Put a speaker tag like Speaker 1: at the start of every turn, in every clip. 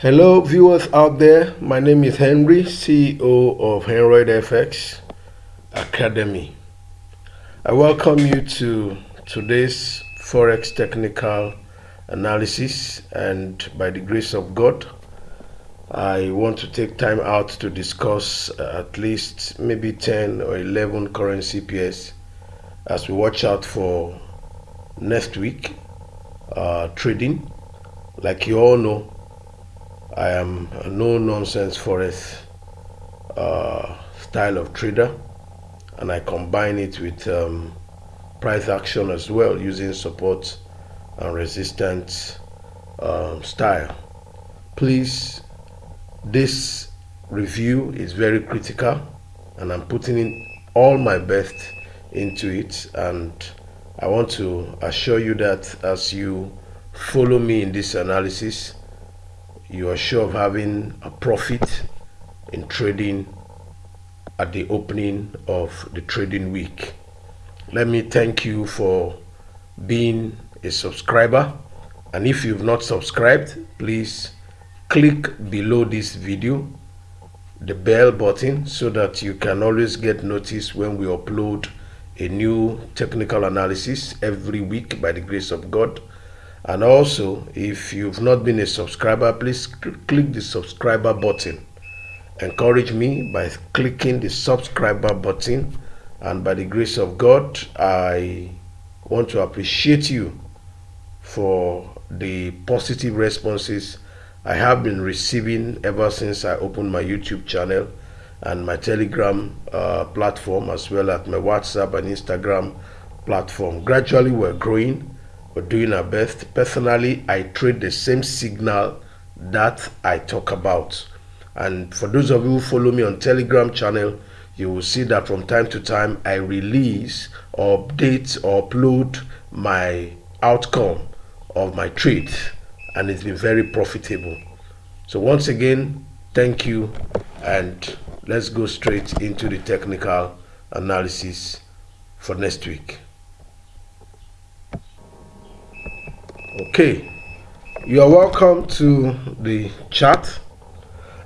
Speaker 1: Hello, viewers out there. My name is Henry, CEO of Henroid FX Academy. I welcome you to today's Forex technical analysis, and by the grace of God, I want to take time out to discuss uh, at least maybe 10 or 11 currency pairs as we watch out for next week uh, trading. Like you all know, I am a no nonsense forex uh, style of trader and I combine it with um, price action as well using support and resistance um, style. Please, this review is very critical and I'm putting in all my best into it and I want to assure you that as you follow me in this analysis you are sure of having a profit in trading at the opening of the trading week. Let me thank you for being a subscriber. And if you've not subscribed, please click below this video the bell button so that you can always get notice when we upload a new technical analysis every week by the grace of God and also if you've not been a subscriber please click the subscriber button. Encourage me by clicking the subscriber button. And by the grace of god i want to appreciate you for the positive responses i have been receiving ever since i opened my youtube channel and my telegram uh, platform as well as my whatsapp and instagram platform. Gradually we're growing we're doing our best. Personally, I trade the same signal that I talk about. And for those of you who follow me on Telegram channel, you will see that from time to time I release or update or upload my outcome of my trade and it's been very profitable. So once again, thank you and let's go straight into the technical analysis for next week. Okay. You are welcome to the chat.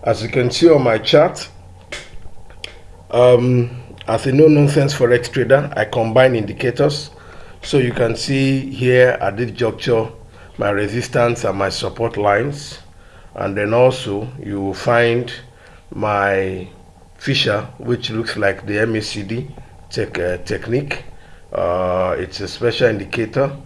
Speaker 1: As you can see on my chart um, as a no-nonsense forex trader i combine indicators. So you can see here at this juncture my resistance and my support lines. And then also you will find my fisher which looks like the MACD tech, uh, technique. Uh, it's a special indicator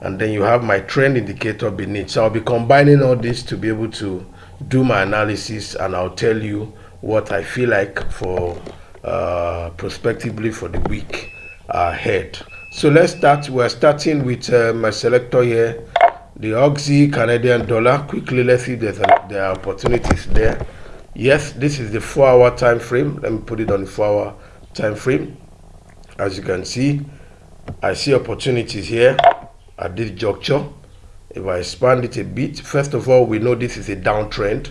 Speaker 1: and then you have my trend indicator beneath. So i'll be combining all this to be able to do my analysis and i'll tell you what i feel like for uh, prospectively for the week ahead. So let's start. We're starting with uh, my selector here the Aussie canadian dollar. Quickly let's see if there's a, there are opportunities there. Yes this is the four hour time frame. Let me put it on the four hour time frame. As you can see i see opportunities here at this juncture. If I expand it a bit, first of all, we know this is a downtrend.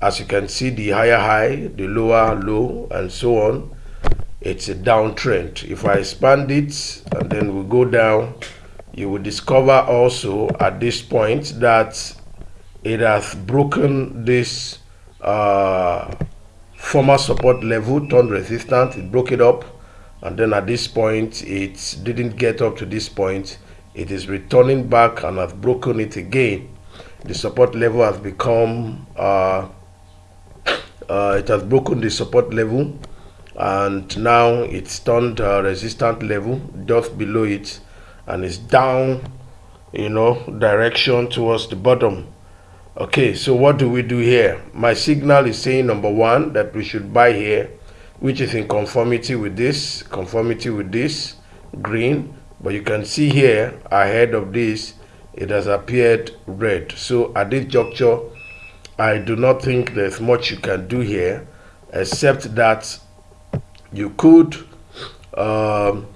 Speaker 1: As you can see, the higher high, the lower low, and so on. It's a downtrend. If I expand it and then we go down, you will discover also at this point that it has broken this uh, former support level, turned resistant, it broke it up, and then at this point, it didn't get up to this point it is returning back and has broken it again. The support level has become uh, uh, it has broken the support level and now it's turned uh, resistant level just below it and it's down you know direction towards the bottom. Okay so what do we do here? My signal is saying number one that we should buy here which is in conformity with this conformity with this green but you can see here ahead of this it has appeared red. So at this juncture i do not think there's much you can do here except that you could um,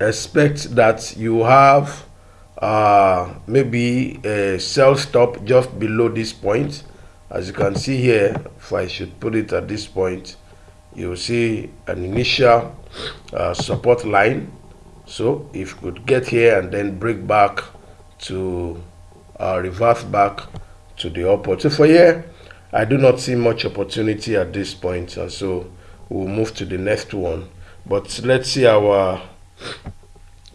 Speaker 1: expect that you have uh, maybe a sell stop just below this point. As you can see here if i should put it at this point you'll see an initial uh, support line so if you could get here and then break back to uh, reverse back to the upward. So for here, I do not see much opportunity at this point, and so we'll move to the next one. But let's see our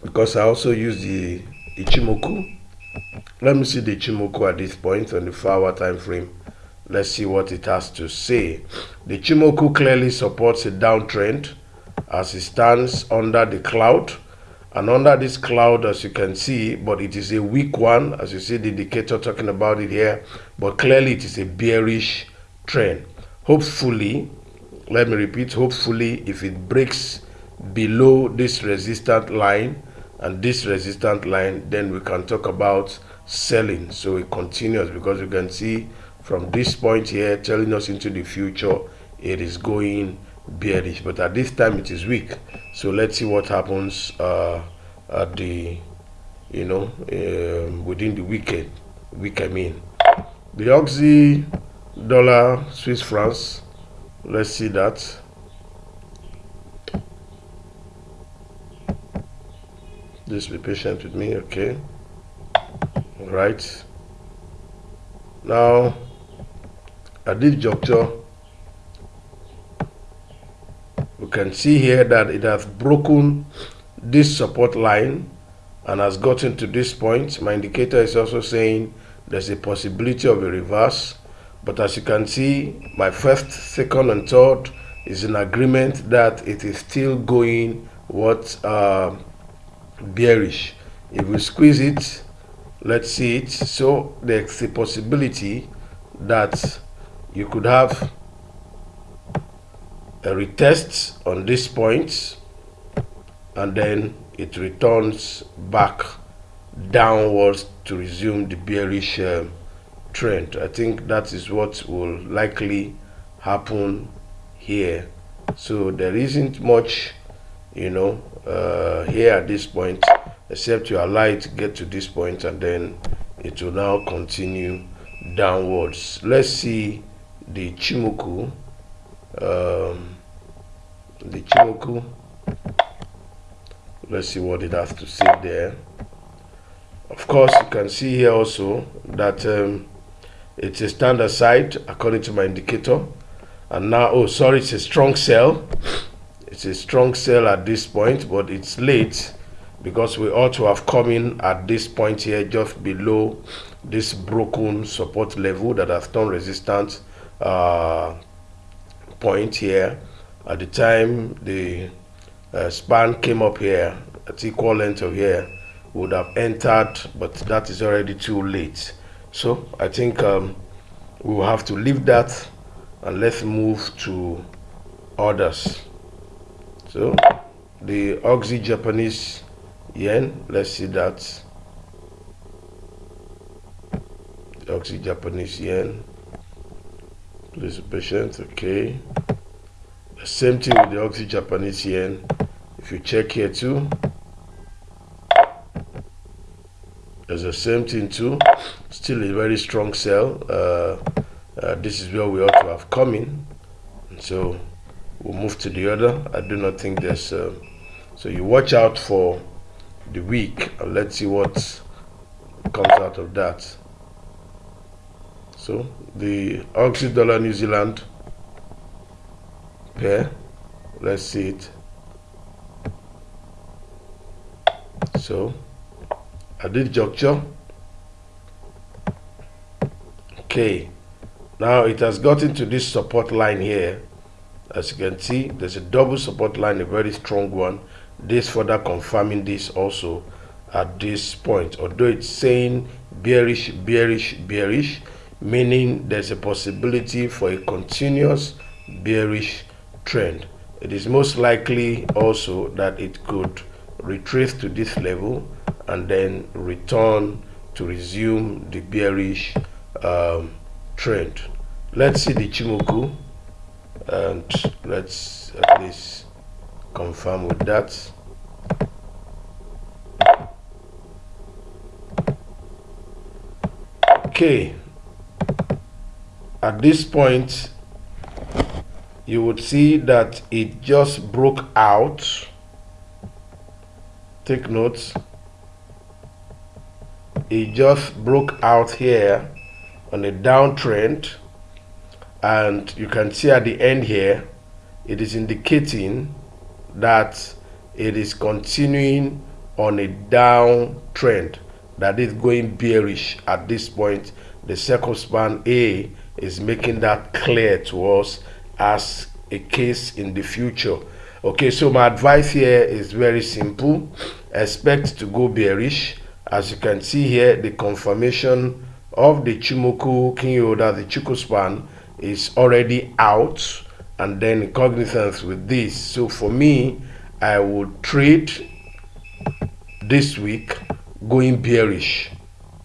Speaker 1: because I also use the Ichimoku. Let me see the Ichimoku at this point on the 4 hour time frame. Let's see what it has to say. The Ichimoku clearly supports a downtrend as it stands under the cloud. And under this cloud, as you can see, but it is a weak one, as you see the indicator talking about it here, but clearly it is a bearish trend. Hopefully, let me repeat, hopefully if it breaks below this resistant line and this resistant line then we can talk about selling so it continues because you can see from this point here telling us into the future it is going bearish but at this time it is weak so let's see what happens uh, at the you know um, within the weekend week I mean the Aussie dollar Swiss francs let's see that Just be patient with me, okay? All right. Now, at this juncture, we can see here that it has broken this support line and has gotten to this point. My indicator is also saying there's a possibility of a reverse. But as you can see, my first, second, and third is in agreement that it is still going what uh, bearish if we squeeze it let's see it so there's a possibility that you could have a retest on this point and then it returns back downwards to resume the bearish uh, trend. I think that is what will likely happen here. So there isn't much you know uh, here at this point except you allow it to get to this point and then it will now continue downwards. Let's see the Chimoku um, the Chimoku let's see what it has to say there. Of course you can see here also that um, it's a standard side according to my indicator. And now oh sorry it's a strong sell it's a strong sell at this point but it's late because we ought to have come in at this point here just below this broken support level that has turned resistant uh, point here at the time the uh, span came up here at equal length of here would have entered but that is already too late so i think um, we will have to leave that and let's move to others so the Aussie Japanese yen, let's see that. Aussie Japanese yen. Please patient, okay. The same thing with the Aussie Japanese yen. If you check here too, there's the same thing too. Still a very strong sell. Uh, uh, this is where we ought to have come in. And so we'll move to the other i do not think there's uh, so you watch out for the week and let's see what comes out of that so the Aussie dollar new zealand pair. Let's see it. So at this juncture okay. Now it has gotten to this support line here. As you can see there's a double support line a very strong one. This further confirming this also at this point although it's saying bearish bearish bearish meaning there's a possibility for a continuous bearish trend. It is most likely also that it could retrace to this level and then return to resume the bearish um, trend. Let's see the Chimoku and let's at least confirm with that. Okay at this point you would see that it just broke out. Take notes it just broke out here on a downtrend. And you can see at the end here it is indicating that it is continuing on a downtrend that is going bearish at this point. The circle span a is making that clear to us as a case in the future. Okay so my advice here is very simple. Expect to go bearish. As you can see here the confirmation of the Chimoku Kinyoda, the Chikou span is already out and then cognizance with this. So for me I would trade this week going bearish.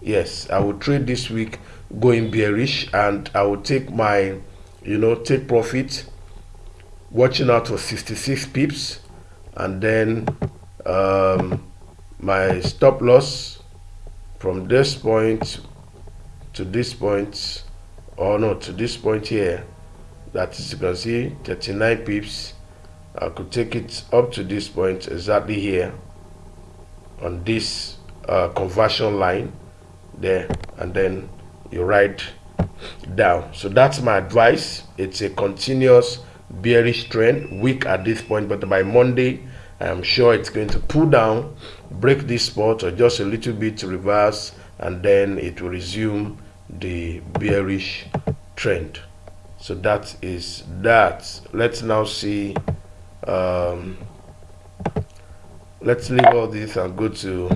Speaker 1: Yes I would trade this week going bearish and I would take my you know take profit watching out for 66 pips and then um, my stop loss from this point to this point or no to this point here that is you can see 39 pips. I could take it up to this point exactly here on this uh, conversion line there and then you write down. So that's my advice. It's a continuous bearish trend weak at this point but by monday i am sure it's going to pull down break this spot or just a little bit to reverse and then it will resume the bearish trend. So that is that. Let's now see um, let's leave all this and go to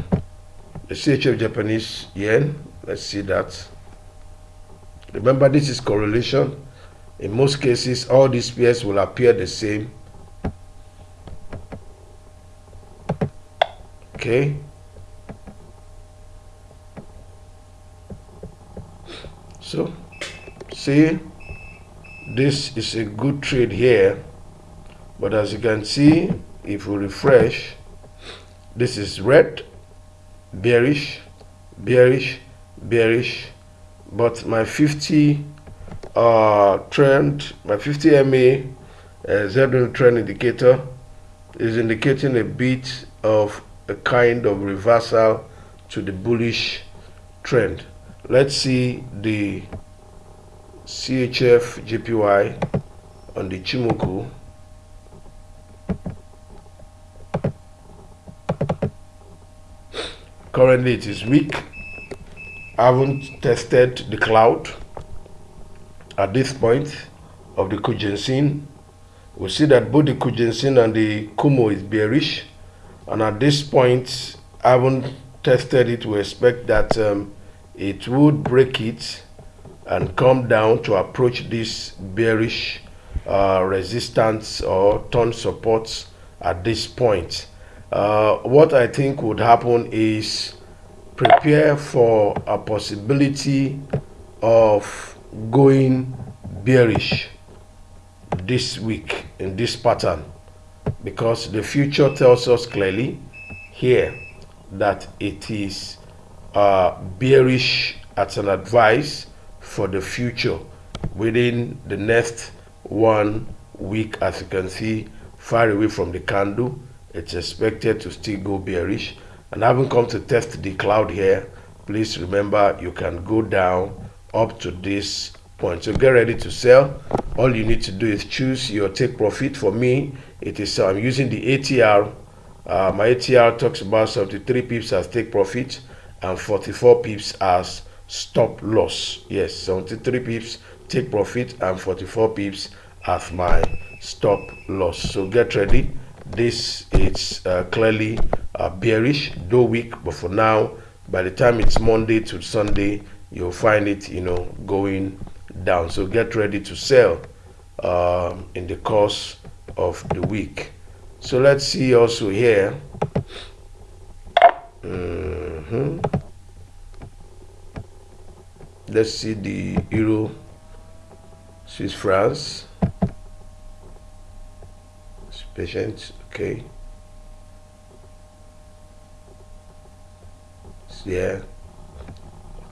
Speaker 1: the CHF Japanese yen. Let's see that remember this is correlation. In most cases all these pairs will appear the same. Okay? So see this is a good trade here. But as you can see if we refresh this is red bearish bearish bearish but my 50 uh, trend my 50 MA uh, Z trend indicator is indicating a bit of a kind of reversal to the bullish trend. Let's see the CHF JPY on the Chimoku. Currently it is weak I haven't tested the cloud at this point of the Kijun-sen we see that both the Kijun-sen and the Kumo is bearish and at this point I haven't tested it. We expect that um, it would break it and come down to approach this bearish uh, resistance or turn supports at this point. Uh, what I think would happen is prepare for a possibility of going bearish this week in this pattern because the future tells us clearly here that it is uh, bearish as an advice for the future within the next one week. As you can see far away from the candle it's expected to still go bearish and having come to test the cloud here please remember you can go down up to this point. So get ready to sell. All you need to do is choose your take profit. For me it is i'm using the atr uh, my atr talks about 73 pips as take profit and 44 pips as stop loss. Yes 73 pips take profit and 44 pips as my stop loss. So get ready. This is uh, clearly uh, bearish though weak but for now by the time it's monday to sunday you'll find it you know going down. So get ready to sell uh, in the course of the week. So let's see also here. Mm -hmm. let's see the euro swiss francs. Patient okay yeah.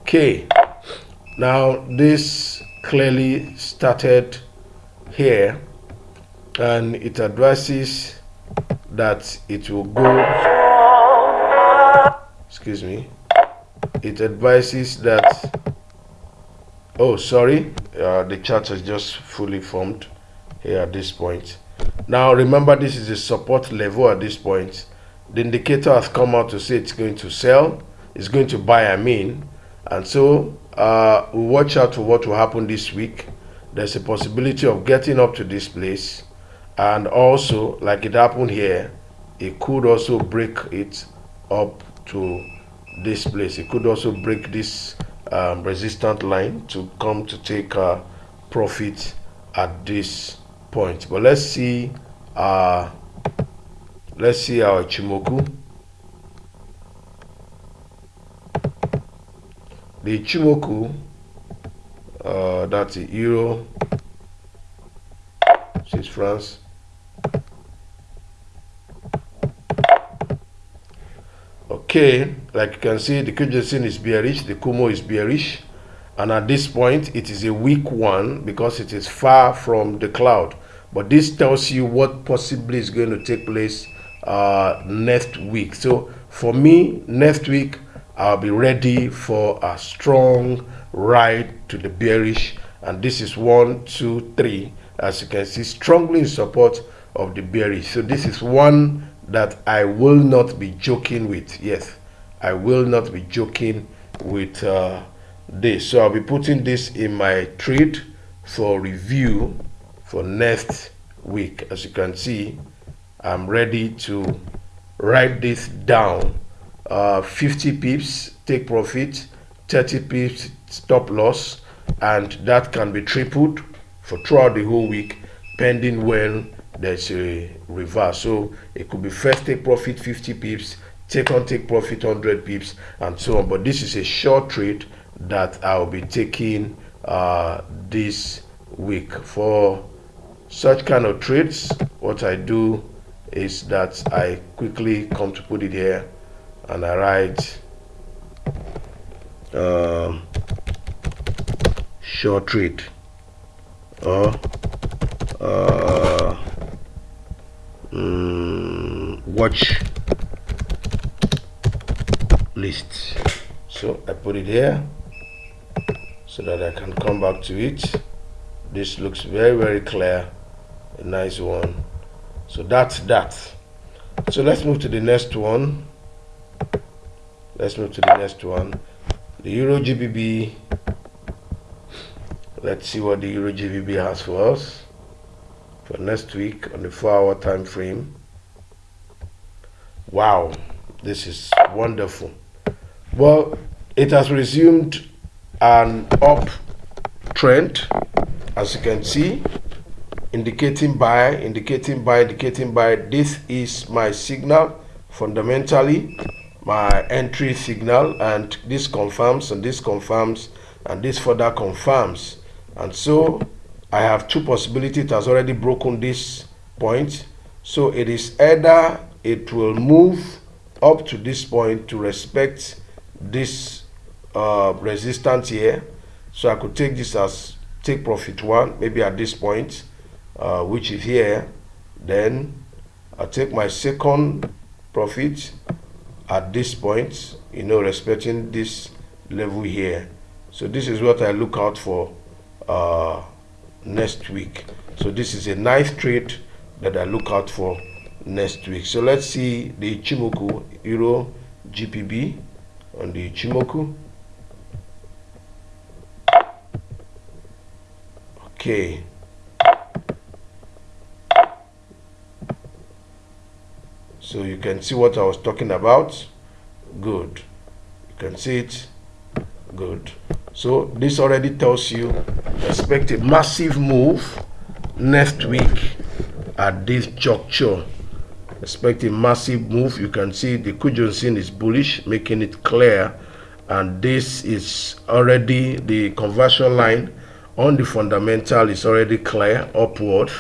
Speaker 1: Okay. Now this clearly started here and it addresses that it will go. Excuse me. It advises that oh sorry. Uh, the chart is just fully formed here at this point. Now remember this is a support level at this point. The indicator has come out to say it's going to sell it's going to buy i mean and so uh, we watch out for what will happen this week. There's a possibility of getting up to this place. And also like it happened here it could also break it up to this place. It could also break this um, resistant line to come to take uh, profit at this point. But let's see uh let's see our Ichimoku the Ichimoku uh, that's the euro Swiss France. Okay like you can see the Kijun is bearish the Kumo is bearish and at this point it is a weak one because it is far from the cloud. But this tells you what possibly is going to take place uh, next week. So for me next week I'll be ready for a strong ride to the bearish and this is one two three. As you can see strongly in support of the bearish. So this is one that I will not be joking with. Yes I will not be joking with uh, this. So I'll be putting this in my trade for review for next week. As you can see I'm ready to write this down uh, 50 pips take profit 30 pips stop loss and that can be tripled for throughout the whole week pending when there's a reverse. So it could be first take profit 50 pips take on take profit 100 pips and so on. But this is a short trade that i'll be taking uh, this week. For such kind of trades what i do is that i quickly come to put it here and i write um, short trade or uh, um, watch list so I put it here so that I can come back to it. This looks very very clear. A nice one. So that's that. So let's move to the next one let's move to the next one. The Euro GBP let's see what the Euro GBP has for us for next week on the four hour time frame. Wow this is wonderful. Well it has resumed an up trend as you can see indicating buy indicating buy indicating buy this is my signal fundamentally my entry signal and this confirms and this confirms and this further confirms. And so I have two possibilities. It has already broken this point. So it is either it will move up to this point to respect this uh, resistance here. So I could take this as take profit one maybe at this point uh, which is here. Then I take my second profit at this point you know respecting this level here. So this is what I look out for uh, next week. So this is a nice trade that I look out for next week. So let's see the Ichimoku Euro GBP on the Ichimoku. Okay so you can see what I was talking about. Good. You can see it. Good. So this already tells you expect a massive move next week at this juncture. Expect a massive move. You can see the Kijun is bullish making it clear. And this is already the conversion line on the fundamental is already clear upward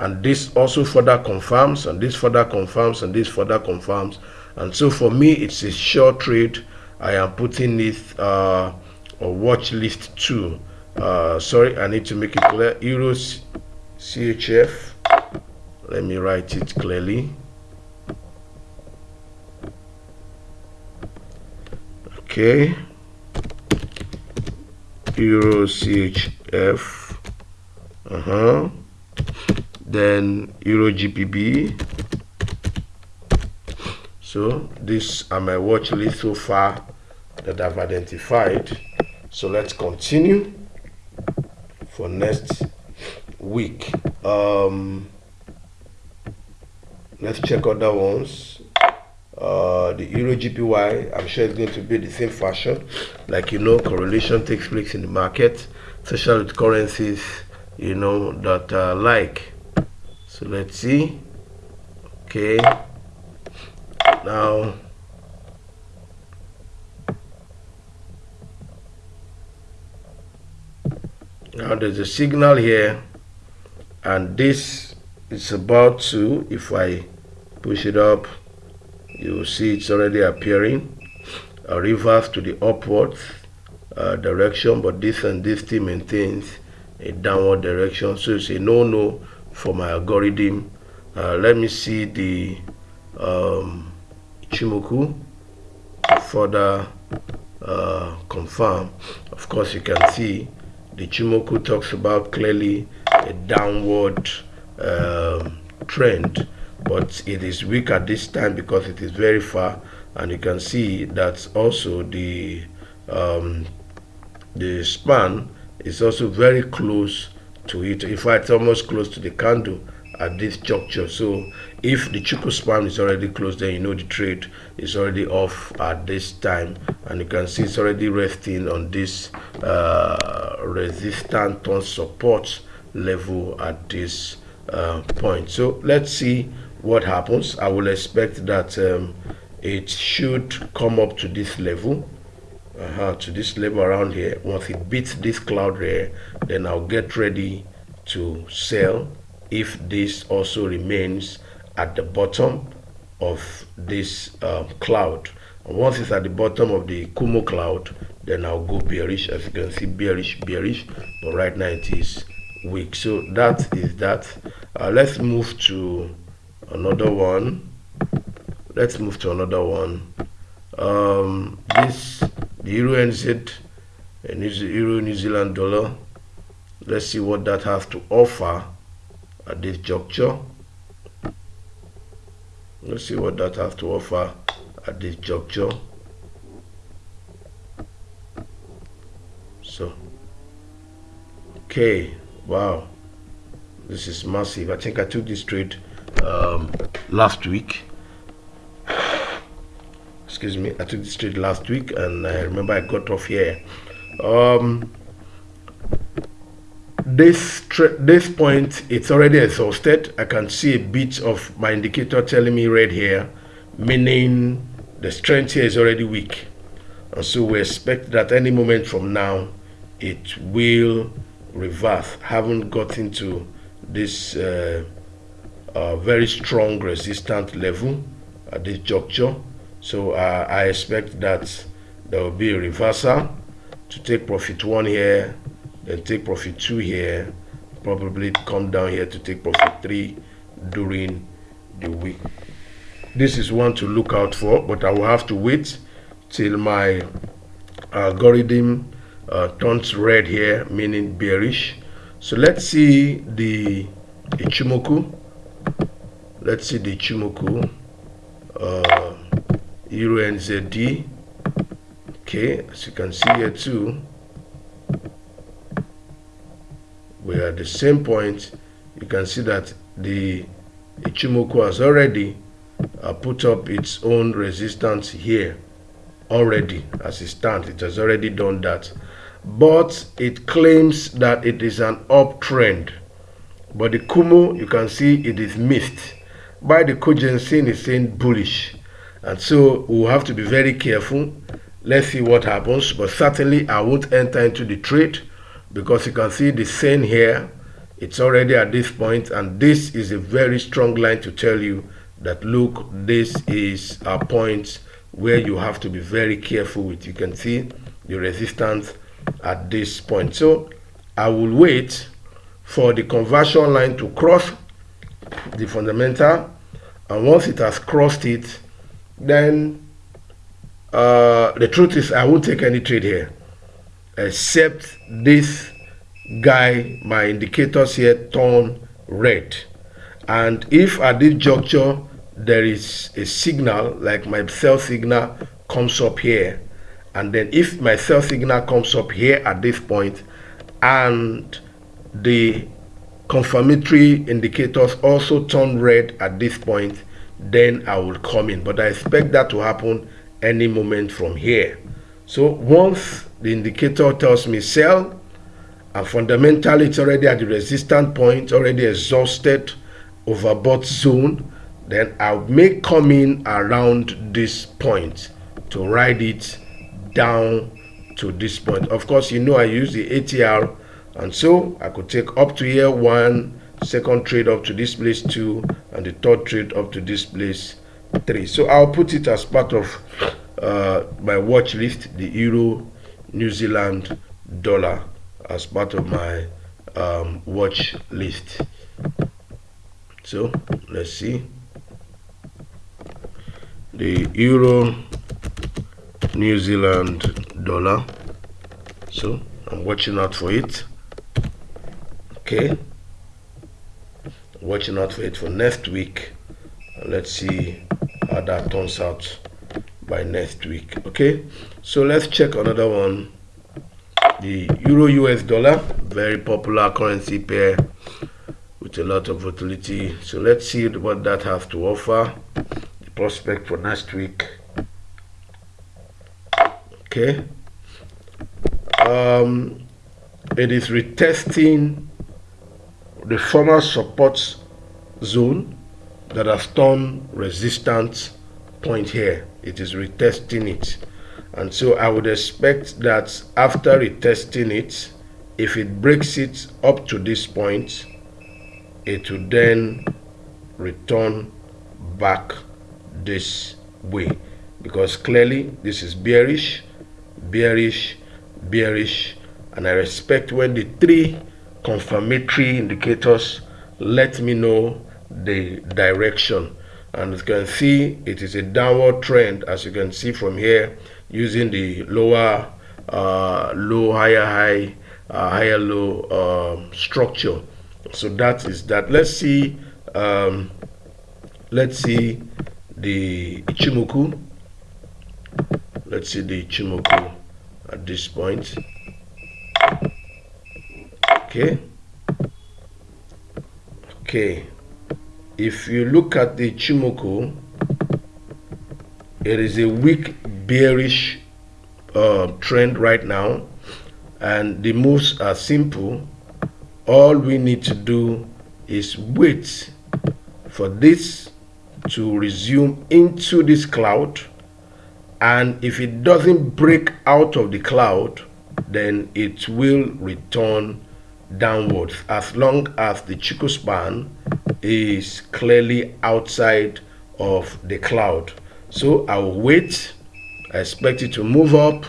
Speaker 1: and this also further confirms and this further confirms and this further confirms. And so for me it's a short trade. I am putting it uh, or watch list 2 uh, sorry I need to make it clear. Euros CHF let me write it clearly. Okay. Euro chf uh-huh then euro gbp so these are my watch list so far that i've identified so let's continue for next week um let's check other ones uh, the euro GPY, I'm sure it's going to be the same fashion. Like you know, correlation takes place in the market, especially with currencies, you know, that uh, like. So let's see. Okay. Now, now there's a signal here, and this is about to, if I push it up, you see it's already appearing a reverse to the upward uh, direction but this and this still maintains a downward direction so it's a no-no for my algorithm. Uh, let me see the um, further uh, confirm. Of course you can see the Chimoku talks about clearly a downward um, trend but it is weak at this time because it is very far and you can see that also the um, the span is also very close to it. In fact almost close to the candle at this juncture. So if the Chikou span is already closed then you know the trade is already off at this time. And you can see it's already resting on this uh, resistance on support level at this uh, point. So let's see what happens. I will expect that um, it should come up to this level uh -huh, to this level around here once it beats this cloud here then i'll get ready to sell if this also remains at the bottom of this um, cloud. And once it's at the bottom of the kumo cloud then i'll go bearish. As you can see bearish bearish but right now it is weak. So that is that. Uh, let's move to another one. Let's move to another one. Um, this the euro NZ and euro New Zealand dollar let's see what that has to offer at this juncture. Let's see what that has to offer at this juncture. So okay wow this is massive. I think I took this trade um, last week excuse me I took this trade last week and I remember I got off here. Um, this this point it's already exhausted. I can see a bit of my indicator telling me red here meaning the strength here is already weak. And so we expect that any moment from now it will reverse. Haven't got into this uh, a very strong resistant level at this juncture so uh, I expect that there will be a reversal to take profit one here then take profit two here probably come down here to take profit three during the week. This is one to look out for but I will have to wait till my algorithm uh, turns red here meaning bearish. So let's see the Ichimoku. Let's see the Chimoku uh, Euro NZD okay as you can see here too we're at the same point. You can see that the Ichimoku has already uh, put up its own resistance here already as it stands. It has already done that. But it claims that it is an uptrend. But the Kumo you can see it is missed. By the cogency is saying bullish and so we'll have to be very careful. Let's see what happens. But certainly i won't enter into the trade because you can see the same here. It's already at this point and this is a very strong line to tell you that look this is a point where you have to be very careful with. You can see the resistance at this point. So i will wait for the conversion line to cross the fundamental. And once it has crossed it then uh, the truth is I won't take any trade here except this guy my indicators here turn red. And if at this juncture there is a signal like my sell signal comes up here and then if my sell signal comes up here at this point and the confirmatory indicators also turn red at this point then I will come in. But I expect that to happen any moment from here. So once the indicator tells me sell and fundamentally it's already at the resistance point already exhausted overbought zone then I may come in around this point to ride it down to this point. Of course you know I use the ATR and so I could take up to here one second trade up to this place two and the third trade up to this place three. So I'll put it as part of uh, my watch list the Euro New Zealand dollar as part of my um, watch list. So let's see. The euro New Zealand dollar. So I'm watching out for it. Okay watching out for it for next week. Let's see how that turns out by next week okay? So let's check another one. The euro us dollar very popular currency pair with a lot of volatility. So let's see what that has to offer. The prospect for next week okay? Um it is retesting the former support zone that has turned resistance point here. It is retesting it. And so i would expect that after retesting it if it breaks it up to this point it will then return back this way. Because clearly this is bearish bearish bearish. And I respect when the three confirmatory indicators. Let me know the direction. And as you can see it is a downward trend as you can see from here using the lower uh, low higher high uh, higher low uh, structure. So that is that. Let's see um, let's see the Ichimoku. Let's see the Ichimoku at this point okay. Okay. If you look at the Ichimoku it is a weak bearish uh, trend right now and the moves are simple. All we need to do is wait for this to resume into this cloud and if it doesn't break out of the cloud then it will return downwards as long as the Chikou span is clearly outside of the cloud. So I'll wait. I expect it to move up.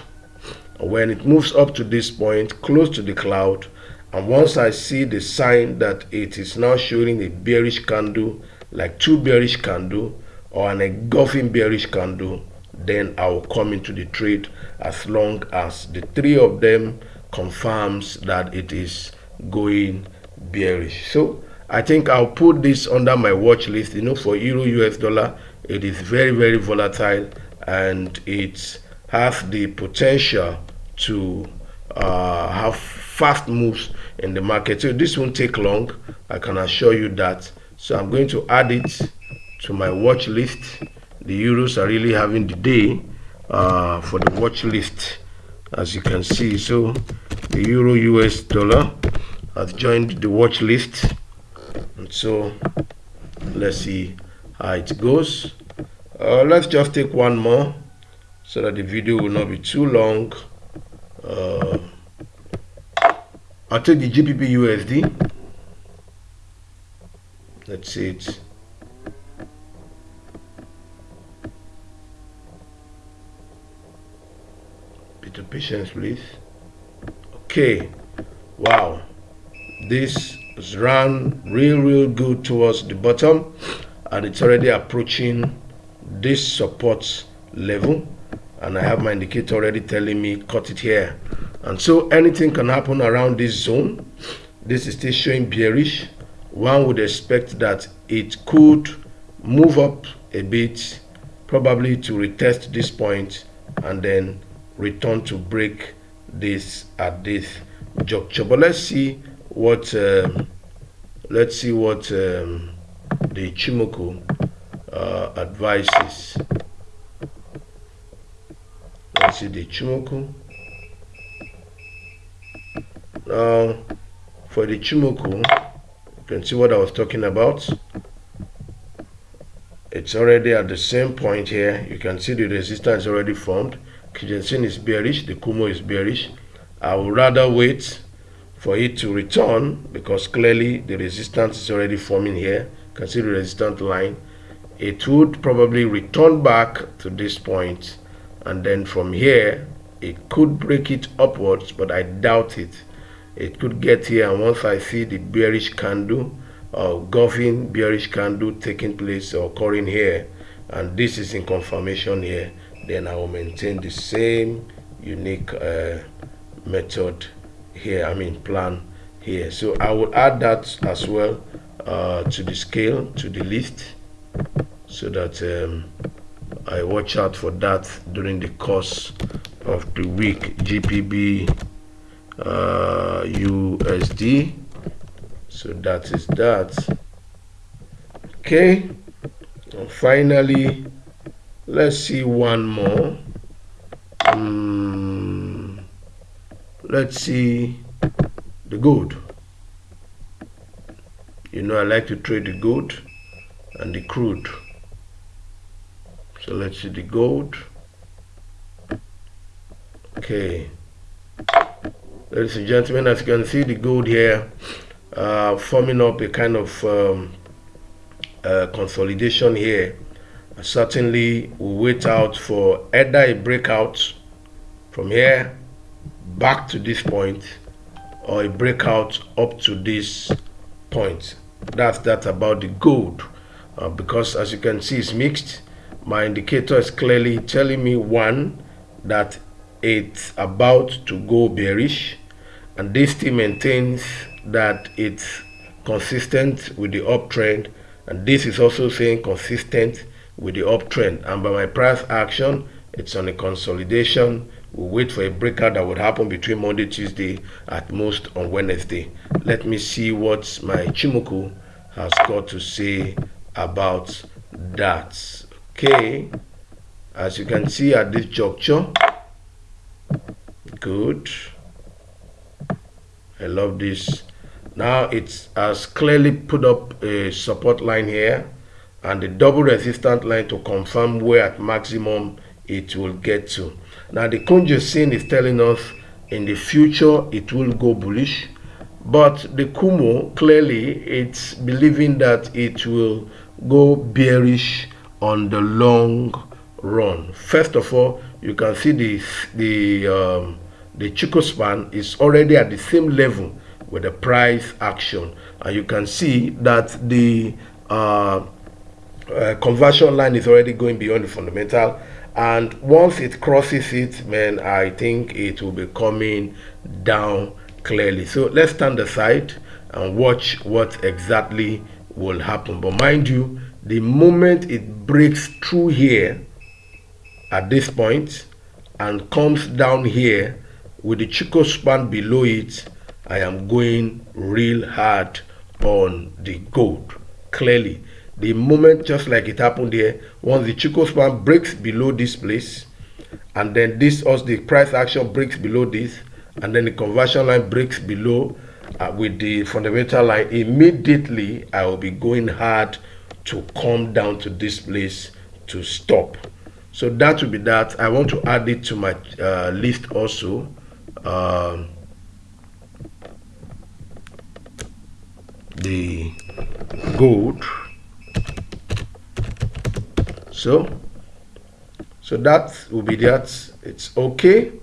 Speaker 1: When it moves up to this point close to the cloud and once I see the sign that it is now showing a bearish candle like two bearish candle or an engulfing bearish candle then I will come into the trade as long as the three of them confirms that it is going bearish. So I think I'll put this under my watch list. You know for euro US dollar it is very very volatile and it has the potential to uh, have fast moves in the market. So this won't take long. I can assure you that. So i'm going to add it to my watch list. The euros are really having the day uh, for the watch list as you can see. So the euro us dollar has joined the watch list and so let's see how it goes uh, let's just take one more so that the video will not be too long uh, I'll take the GBP USD. Let's see it. Bit of patience, please. Okay. Wow. This has run real, real good towards the bottom and it's already approaching this support level and I have my indicator already telling me cut it here. And so anything can happen around this zone. This is still showing bearish. One would expect that it could move up a bit probably to retest this point and then return to break this at this juncture. But let's see what um, let's see what um, the Ichimoku uh, advises. Let's see the Ichimoku now for the Ichimoku you can see what I was talking about. It's already at the same point here. You can see the resistance already formed. Kijun is bearish. The Kumo is bearish. I would rather wait for it to return because clearly the resistance is already forming here. See the resistance line. It would probably return back to this point and then from here it could break it upwards but I doubt it. It could get here and once I see the bearish candle uh, engulfing bearish candle taking place or occurring here and this is in confirmation here then I will maintain the same unique uh, method here I mean plan here. So I will add that as well uh, to the scale to the list so that um, I watch out for that during the course of the week. GPB uh, USD so that is that. Okay and finally let's see one more. Um, let's see the gold you know I like to trade the gold and the crude. So let's see the gold okay. Ladies and gentlemen as you can see the gold here uh, forming up a kind of um, uh, consolidation here. Certainly, we wait out for either a breakout from here back to this point or a breakout up to this point. That's that about the gold uh, because as you can see it's mixed. My indicator is clearly telling me one that it's about to go bearish and this still maintains that it's consistent with the uptrend and this is also saying consistent with the uptrend and by my price action it's on a consolidation we'll wait for a breakout that would happen between monday tuesday at most on wednesday. Let me see what my Ichimoku has got to say about that. Okay. As you can see at this juncture good. I love this. Now it has clearly put up a support line here and the double resistance line to confirm where at maximum it will get to. Now the Kunjo is telling us in the future it will go bullish but the Kumo clearly it's believing that it will go bearish on the long run. First of all, you can see the the um, the Chikou span is already at the same level with the price action and you can see that the uh, uh, conversion line is already going beyond the fundamental and once it crosses it man i think it will be coming down clearly so let's stand aside and watch what exactly will happen but mind you the moment it breaks through here at this point and comes down here with the Chikou span below it I am going real hard on the gold. Clearly, the moment just like it happened here, once the Chikou span breaks below this place, and then this also the price action breaks below this, and then the conversion line breaks below uh, with the fundamental line, immediately I will be going hard to come down to this place to stop. So that will be that. I want to add it to my uh, list also. Um, the gold so so that will be that it's okay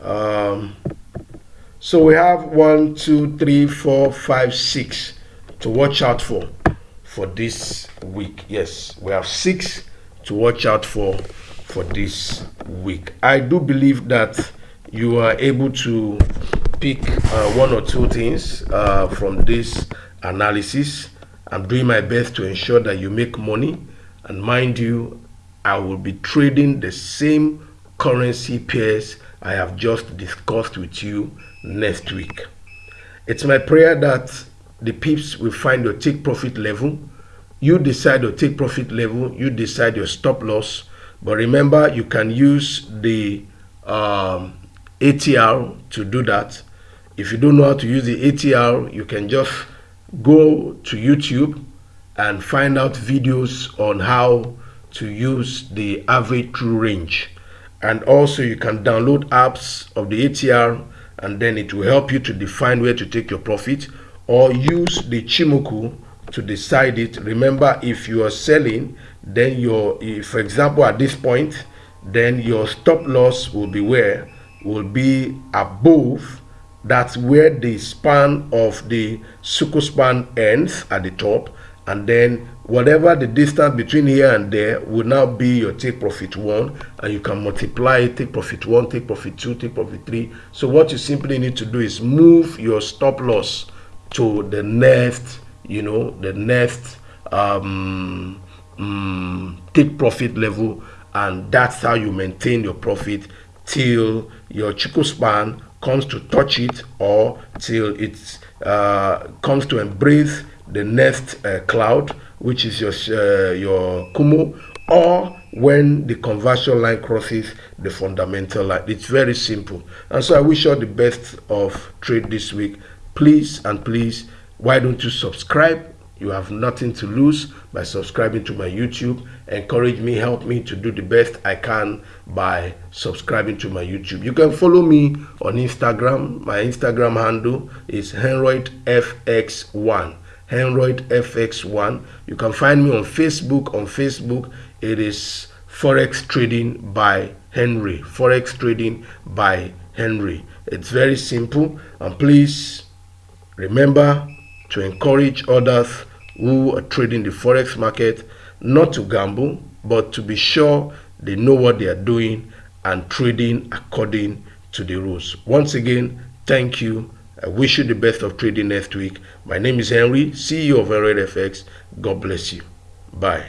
Speaker 1: um, so we have one two three four five six to watch out for for this week yes we have six to watch out for for this week i do believe that you are able to pick uh, one or two things uh, from this analysis. I'm doing my best to ensure that you make money. And mind you, I will be trading the same currency pairs I have just discussed with you next week. It's my prayer that the pips will find your take profit level. You decide your take profit level, you decide your stop loss. But remember, you can use the um, ATR to do that. If you don't know how to use the ATR, you can just go to YouTube and find out videos on how to use the average true range. And also you can download apps of the ATR and then it will help you to define where to take your profit or use the Ichimoku to decide it. Remember if you are selling then your for example at this point then your stop loss will be where? Will be above that's where the span of the Suku span ends at the top and then whatever the distance between here and there will now be your take profit one. And you can multiply take profit one take profit two take profit three. So what you simply need to do is move your stop loss to the next you know the next um, um take profit level. And that's how you maintain your profit till your Chikou span comes to touch it or till it uh, comes to embrace the next uh, cloud, which is your uh, your Kumo, or when the conversion line crosses the fundamental line. It's very simple. And so I wish you all the best of trade this week. Please and please, why don't you subscribe? You have nothing to lose by subscribing to my YouTube. Encourage me, help me to do the best I can by subscribing to my YouTube. You can follow me on Instagram. My Instagram handle is HenroydFX1. Henroyd FX1. You can find me on Facebook. On Facebook, it is Forex Trading by Henry. Forex Trading by Henry. It's very simple. And please remember to encourage others who are trading the Forex market not to gamble, but to be sure they know what they are doing and trading according to the rules. Once again, thank you I wish you the best of trading next week. My name is Henry, CEO of Henry FX. God bless you. Bye.